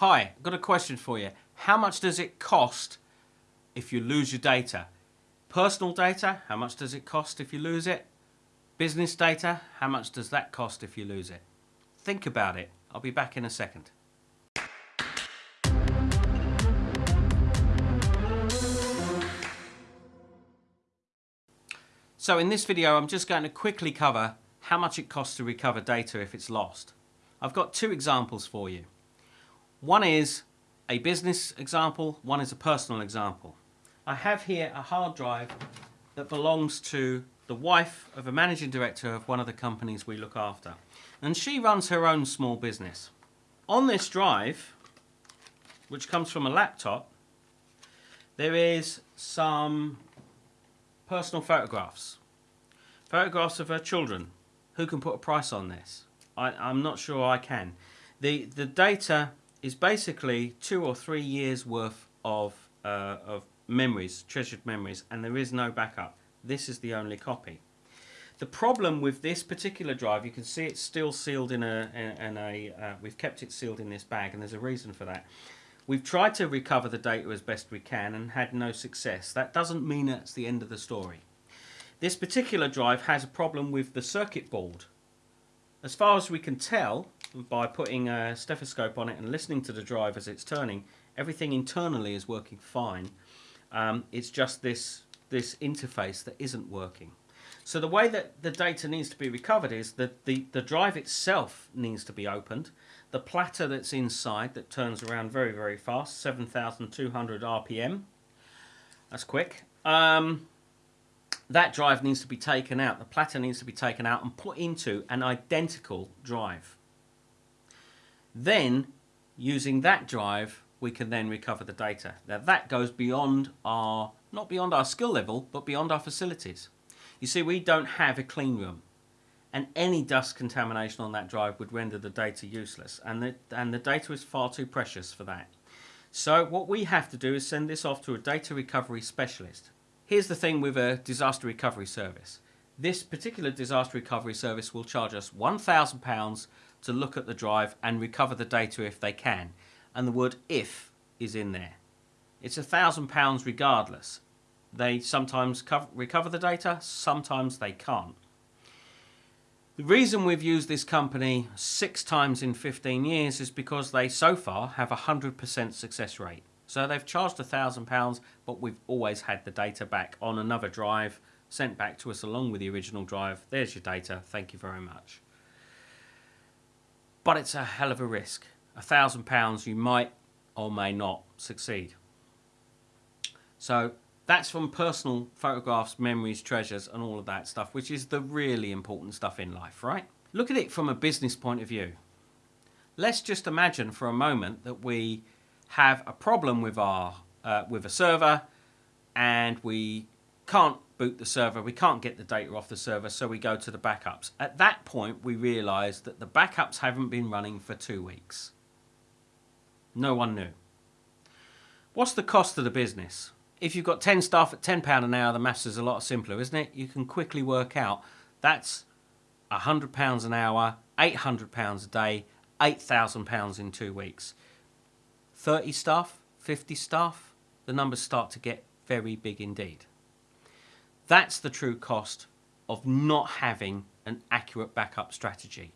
Hi, I've got a question for you. How much does it cost if you lose your data? Personal data, how much does it cost if you lose it? Business data, how much does that cost if you lose it? Think about it. I'll be back in a second. So in this video I'm just going to quickly cover how much it costs to recover data if it's lost. I've got two examples for you. One is a business example, one is a personal example. I have here a hard drive that belongs to the wife of a managing director of one of the companies we look after. And she runs her own small business. On this drive, which comes from a laptop, there is some personal photographs. Photographs of her children. Who can put a price on this? I, am not sure I can. The, the data is basically two or three years worth of, uh, of memories, treasured memories, and there is no backup. This is the only copy. The problem with this particular drive, you can see it's still sealed in a, in a uh, we've kept it sealed in this bag and there's a reason for that. We've tried to recover the data as best we can and had no success. That doesn't mean that's the end of the story. This particular drive has a problem with the circuit board. As far as we can tell, by putting a stethoscope on it and listening to the drive as it's turning, everything internally is working fine. Um, it's just this, this interface that isn't working. So the way that the data needs to be recovered is that the, the drive itself needs to be opened. The platter that's inside that turns around very, very fast, 7,200 RPM. That's quick. Um, that drive needs to be taken out. The platter needs to be taken out and put into an identical drive. Then, using that drive, we can then recover the data. Now that goes beyond our, not beyond our skill level, but beyond our facilities. You see, we don't have a clean room and any dust contamination on that drive would render the data useless and the, and the data is far too precious for that. So what we have to do is send this off to a data recovery specialist. Here's the thing with a disaster recovery service. This particular disaster recovery service will charge us £1,000 to look at the drive and recover the data if they can. And the word if is in there. It's a £1,000 regardless. They sometimes cover, recover the data, sometimes they can't. The reason we've used this company six times in 15 years is because they so far have a 100% success rate. So they've charged a £1,000 but we've always had the data back on another drive sent back to us along with the original drive. There's your data, thank you very much. But it's a hell of a risk. A £1,000 you might or may not succeed. So that's from personal photographs, memories, treasures, and all of that stuff, which is the really important stuff in life, right? Look at it from a business point of view. Let's just imagine for a moment that we have a problem with our uh, with a server and we can't boot the server, we can't get the data off the server, so we go to the backups. At that point, we realize that the backups haven't been running for two weeks. No one knew. What's the cost of the business? if you've got 10 staff at £10 an hour, the maths is a lot simpler, isn't it? You can quickly work out that's £100 an hour, £800 a day, £8,000 in two weeks. 30 staff, 50 staff, the numbers start to get very big indeed. That's the true cost of not having an accurate backup strategy.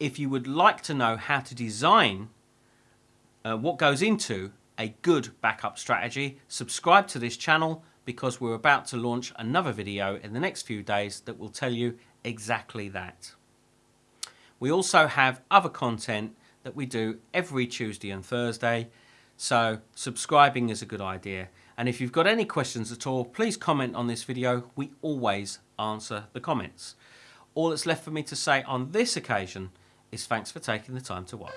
If you would like to know how to design uh, what goes into a good backup strategy, subscribe to this channel because we're about to launch another video in the next few days that will tell you exactly that. We also have other content that we do every Tuesday and Thursday, so subscribing is a good idea. And if you've got any questions at all, please comment on this video. We always answer the comments. All that's left for me to say on this occasion is thanks for taking the time to watch.